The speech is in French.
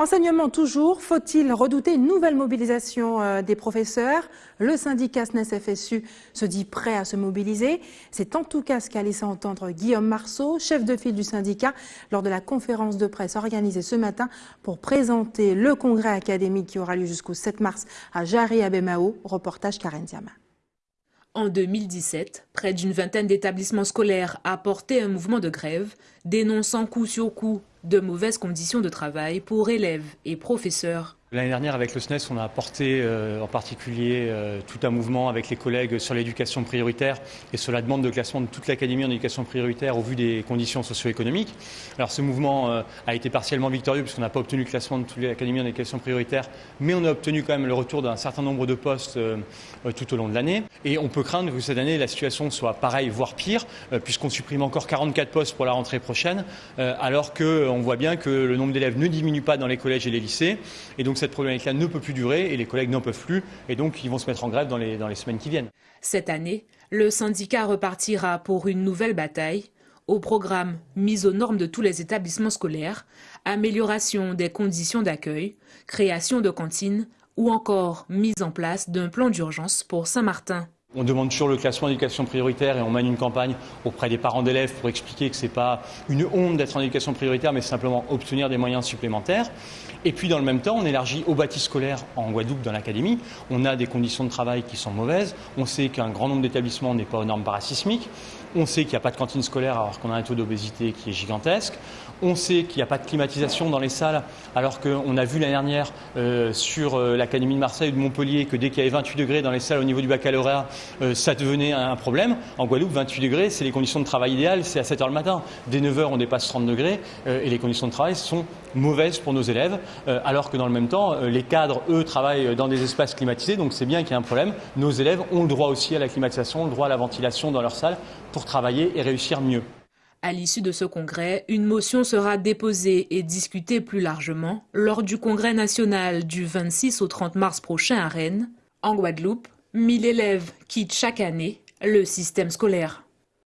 Enseignement toujours, faut-il redouter une nouvelle mobilisation euh, des professeurs? Le syndicat SNES-FSU se dit prêt à se mobiliser. C'est en tout cas ce qu'a laissé entendre Guillaume Marceau, chef de file du syndicat, lors de la conférence de presse organisée ce matin pour présenter le congrès académique qui aura lieu jusqu'au 7 mars à Jarry Abemao. Reportage Karen Diama. En 2017, près d'une vingtaine d'établissements scolaires a porté un mouvement de grève, dénonçant coup sur coup de mauvaises conditions de travail pour élèves et professeurs. L'année dernière, avec le SNES, on a apporté euh, en particulier euh, tout un mouvement avec les collègues sur l'éducation prioritaire et sur la demande de classement de toute l'académie en éducation prioritaire au vu des conditions socio-économiques. Alors ce mouvement euh, a été partiellement victorieux puisqu'on n'a pas obtenu le classement de toute l'académie en éducation prioritaire, mais on a obtenu quand même le retour d'un certain nombre de postes tout au long de l'année. Et on peut craindre que cette année, la situation soit pareille, voire pire, puisqu'on supprime encore 44 postes pour la rentrée prochaine, alors qu'on voit bien que le nombre d'élèves ne diminue pas dans les collèges et les lycées. Et donc cette problématique-là ne peut plus durer et les collègues n'en peuvent plus et donc ils vont se mettre en grève dans les, semaines qui viennent. Cette année, le syndicat repartira pour une nouvelle bataille au programme mise aux normes de tous les établissements scolaires, amélioration des conditions d'accueil, création de cantines ou encore mise en place d'un plan d'urgence pour Saint-Martin. On demande toujours le classement d'éducation prioritaire et on mène une campagne auprès des parents d'élèves pour expliquer que ce n'est pas une honte d'être en éducation prioritaire, mais simplement obtenir des moyens supplémentaires. Et puis dans le même temps, on élargit au bâti scolaire en Guadeloupe dans l'académie. On a des conditions de travail qui sont mauvaises. On sait qu'un grand nombre d'établissements n'est pas aux normes parasismiques. On sait qu'il n'y a pas de cantine scolaire alors qu'on a un taux d'obésité qui est gigantesque. On sait qu'il n'y a pas de climatisation dans les salles alors qu'on a vu l'année dernière euh, sur euh, l'Académie de Marseille ou de Montpellier que dès qu'il y avait 28 degrés dans les salles au niveau du baccalauréat, ça devenait un problème. En Guadeloupe, 28 degrés, c'est les conditions de travail idéales, c'est à 7 heures le matin. Dès 9 heures, on dépasse 30 degrés et les conditions de travail sont mauvaises pour nos élèves alors que dans le même temps, les cadres, eux, travaillent dans des espaces climatisés, donc c'est bien qu'il y ait un problème. Nos élèves ont le droit aussi à la climatisation, le droit à la ventilation dans leurs salles pour travailler et réussir mieux. À l'issue de ce congrès, une motion sera déposée et discutée plus largement lors du congrès national du 26 au 30 mars prochain à Rennes. En Guadeloupe, 1000 élèves quittent chaque année le système scolaire.